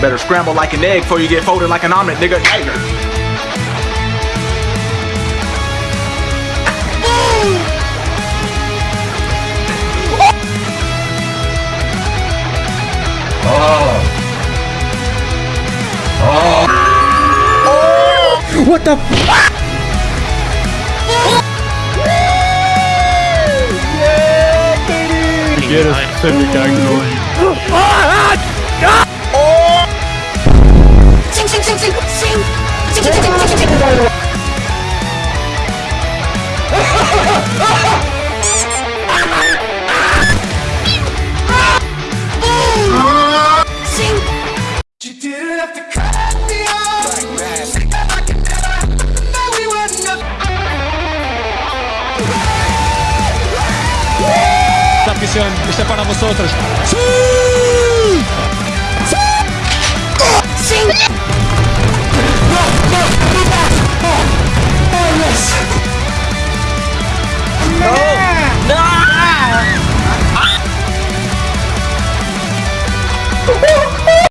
Better scramble like an egg before you get folded like an omelet, nigga. Oh. What the f- Get us Pacific afición. Este para vosotros. ¡Sí! ¡Sí! ¡Sí!